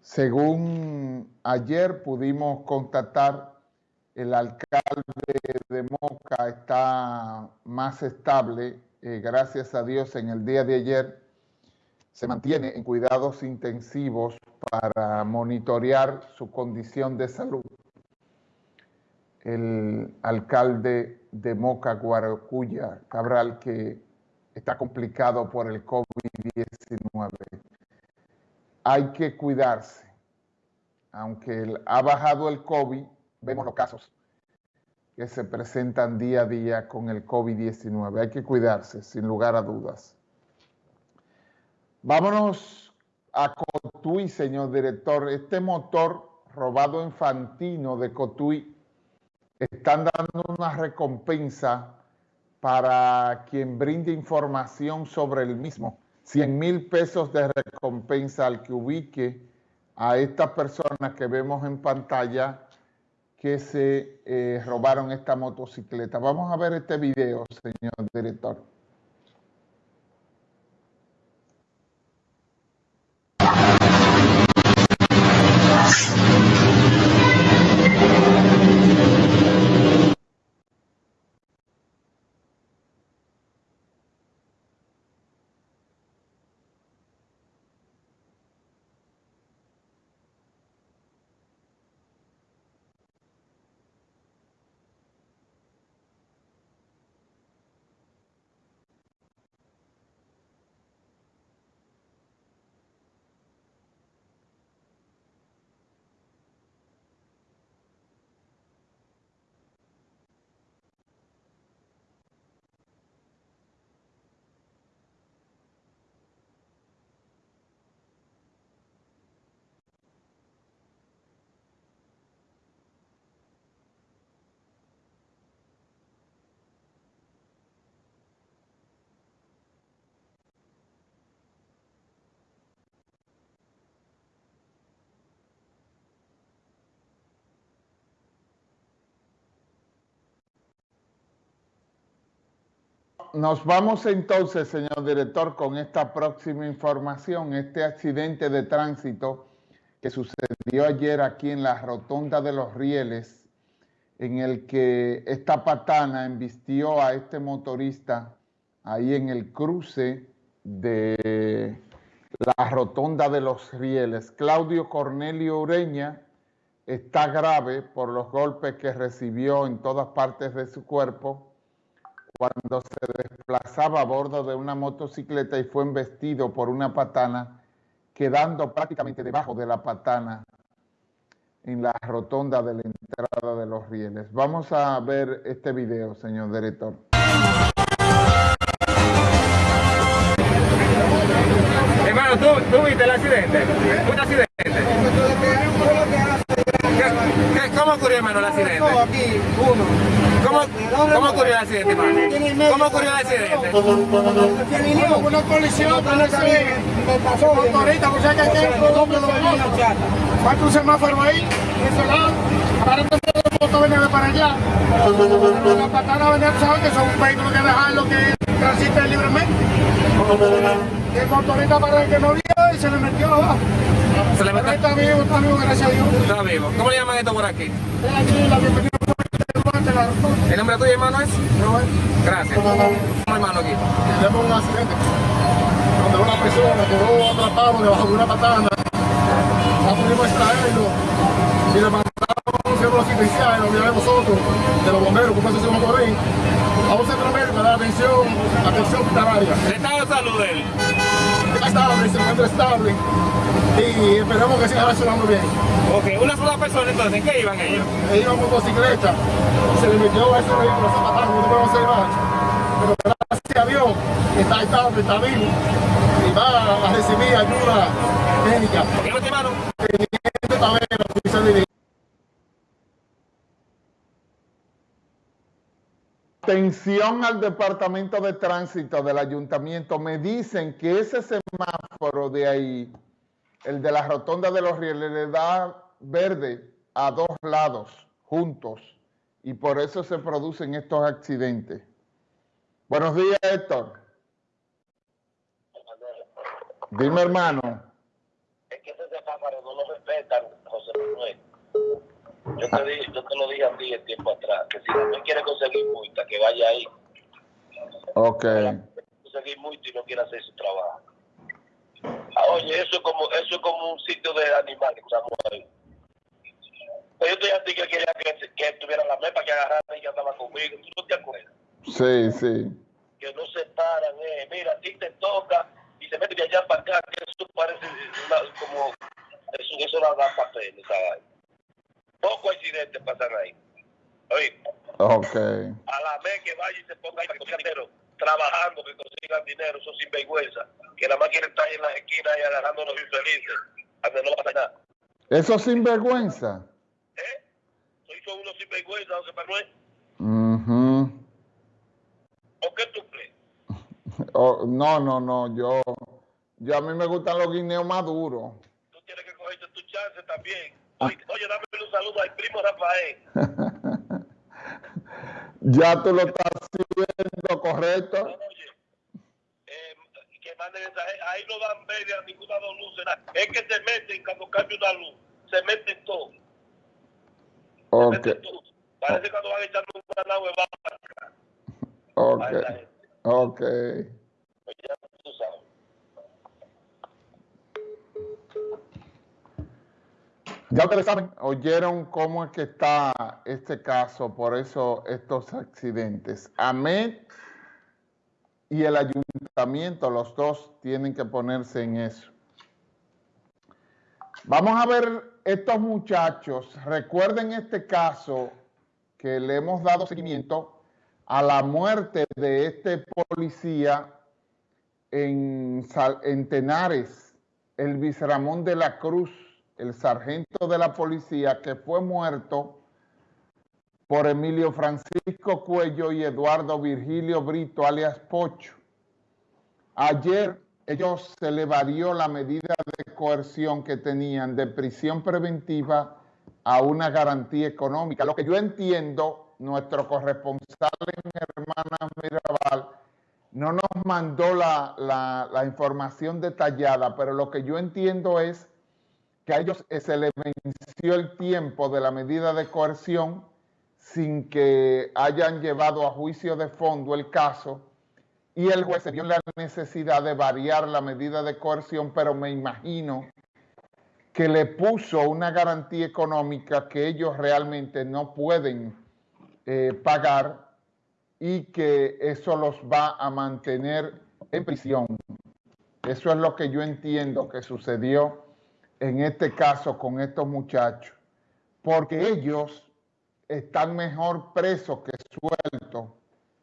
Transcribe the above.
Según ayer pudimos contactar, el alcalde de Moca está más estable, eh, gracias a Dios, en el día de ayer se mantiene en cuidados intensivos para monitorear su condición de salud. El alcalde de Moca, Guaracuya, Cabral, que está complicado por el COVID-19. Hay que cuidarse. Aunque ha bajado el COVID, vemos los casos que se presentan día a día con el COVID-19. Hay que cuidarse, sin lugar a dudas. Vámonos a Cotuí, señor director. Este motor robado en Fantino de Cotuí están dando una recompensa para quien brinde información sobre el mismo. 100 mil pesos de recompensa al que ubique a estas personas que vemos en pantalla que se eh, robaron esta motocicleta. Vamos a ver este video, señor director. Nos vamos entonces, señor director, con esta próxima información, este accidente de tránsito que sucedió ayer aquí en la rotonda de los rieles, en el que esta patana embistió a este motorista ahí en el cruce de la rotonda de los rieles. Claudio Cornelio Ureña está grave por los golpes que recibió en todas partes de su cuerpo cuando se desplazaba a bordo de una motocicleta y fue embestido por una patana, quedando prácticamente debajo de la patana en la rotonda de la entrada de los rieles. Vamos a ver este video, señor director. Hermano, ¿tú, viste el accidente? ¿Un accidente? ¿Cómo ocurrió, hermano, el accidente? aquí, uno. ¿Cómo, ¿Cómo ocurrió el accidente, hermano? ¿Cómo ocurrió el accidente? Una colisión, me pasó ahorita, pues hay que doble Falta un semáforo ahí, ese lado, aparentemente el moto venía de para allá. La patana venía, ¿sabes que son vehículos que que transiten libremente? El motorista parece que no vio y se le metió abajo. Se le metió. Está vivo, está vivo, gracias a Dios. Está vivo. ¿Cómo le llaman esto por aquí? Aquí, la bienvenida. ¿El nombre tuyo, hermano, es? No, Gracias. ¿Cómo, hermano, aquí? Tenemos un accidente donde una persona quedó atrapado debajo de una patana. No pudimos extraerlo y le mandamos un centro asistencial, lo de nosotros, de los bomberos, como eso se por ahí, a un centro médico de atención, atención hospitalaria. ¿El estado de salud de él? Estable, se encuentra estable y esperamos que siga reaccionando bien. Ok, una sola persona entonces, ¿en qué iban ellos? Ellos iban en motocicleta, se le metió a ese vehículo, se mataron, no podemos hacer más. Pero gracias a Dios, está estable, está vivo y va a recibir ayuda médica. ¿Por qué no te Atención al Departamento de Tránsito del Ayuntamiento. Me dicen que ese semáforo de ahí el de la rotonda de los rieles le da verde a dos lados, juntos, y por eso se producen estos accidentes. Buenos días, Héctor. Dime, hermano. Es que ese semáforo no lo respetan, José Manuel. Yo te, dije, yo te lo dije a ti el tiempo atrás, que si no quiere conseguir multa, que vaya ahí. Ok. Conseguir multa y no quiere hacer su trabajo. Ah, oye, eso es como, eso es como un sitio de animales que estamos ahí. Pues yo te dije a ti que quería que, que tuviera la mepa que agarrara y que andaba conmigo. ¿Tú no te acuerdas? Sí, sí. Que no se paran, eh. Mira, a ti te toca y se mete de allá para acá, que eso parece una- como... Eso, eso no da papel, ¿sabes? Pocos accidentes pasan ahí. Oye, Ok. a la vez que vaya y se ponga ahí para que dinero, trabajando, que consigan dinero, eso sin vergüenza, que nada más quieren estar ahí en las esquinas y agarrando los infelices, donde no va a pasar nada. Eso sin vergüenza. ¿Eh? Soy son unos sinvergüenza, José Manuel. Ujú. ¿O qué tú crees? Oh, no, no, no. Yo, yo a mí me gustan los guineos maduros. Tú tienes que cogerte tu chance también. Oye, oye un Rafael. Ya tú lo estás haciendo correcto. Oye, eh, que mande mensaje. Ahí no dan media ninguna dos luces. Es que se meten cuando cambia una luz. Se meten todo. Se Ok, meten todo. Parece cuando van echando una nave vaca. ok, ok. Pues ya tú sabes. Ya ustedes saben, oyeron cómo es que está este caso, por eso estos accidentes. AMED y el ayuntamiento, los dos tienen que ponerse en eso. Vamos a ver estos muchachos. Recuerden este caso que le hemos dado seguimiento a la muerte de este policía en, en Tenares, el Ramón de la Cruz, el sargento de la policía que fue muerto por Emilio Francisco Cuello y Eduardo Virgilio Brito, alias Pocho. Ayer ellos se le varió la medida de coerción que tenían de prisión preventiva a una garantía económica. Lo que yo entiendo, nuestro corresponsal en Hermanas Mirabal no nos mandó la, la- la información detallada, pero lo que yo entiendo es que a ellos eh, se les venció el tiempo de la medida de coerción sin que hayan llevado a juicio de fondo el caso y el juez se vio la necesidad de variar la medida de coerción, pero me imagino que le puso una garantía económica que ellos realmente no pueden eh, pagar y que eso los va a mantener en prisión. Eso es lo que yo entiendo que sucedió en este caso con estos muchachos, porque ellos están mejor presos que sueltos